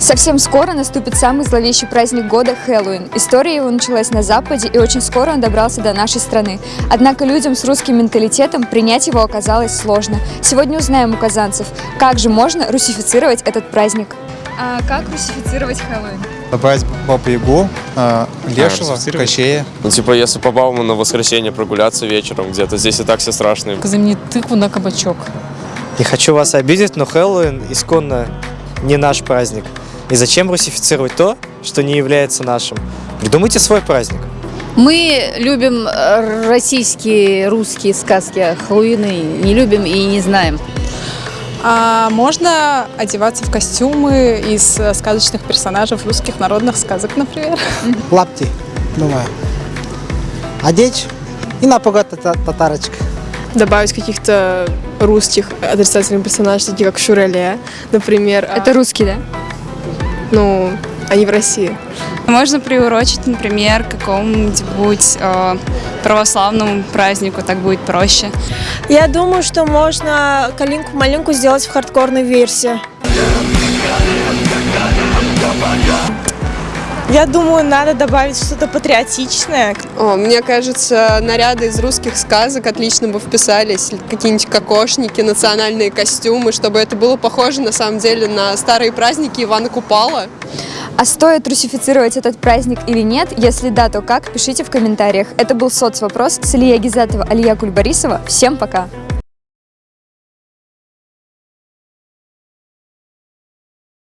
Совсем скоро наступит самый зловещий праздник года – Хэллоуин. История его началась на Западе, и очень скоро он добрался до нашей страны. Однако людям с русским менталитетом принять его оказалось сложно. Сегодня узнаем у казанцев, как же можно русифицировать этот праздник. А как русифицировать Хэллоуин? Добавить Бабу Ягу, э, Лешего, русифицировать? Кощея. Ну, типа, если по Бауму на воскресенье прогуляться вечером где-то, здесь и так все страшно. заменить тыкву на кабачок. Не хочу вас обидеть, но Хэллоуин исконно не наш праздник. И зачем русифицировать то, что не является нашим? Придумайте свой праздник. Мы любим э, российские, русские сказки, а Хэллоуины не любим и не знаем. А можно одеваться в костюмы из э, сказочных персонажей русских народных сказок, например. лапти, думаю. Одеть и напугать тата- татарочек. добавить каких-то русских отрицательных персонажей, такие как Шуреле, например. Это русский, да? Ну, они в России. Можно приурочить, например, к какому-нибудь э, православному празднику, так будет проще. Я думаю, что можно калинку-малинку сделать в хардкорной версии. Я думаю, надо добавить что-то патриотичное. О, мне кажется, наряды из русских сказок отлично бы вписались. Какие-нибудь кокошники, национальные костюмы, чтобы это было похоже на самом деле на старые праздники Ивана Купала. А стоит русифицировать этот праздник или нет? Если да, то как? Пишите в комментариях. Это был соцвопрос с Илья Гизатова, Алия Кульбарисова. Всем пока!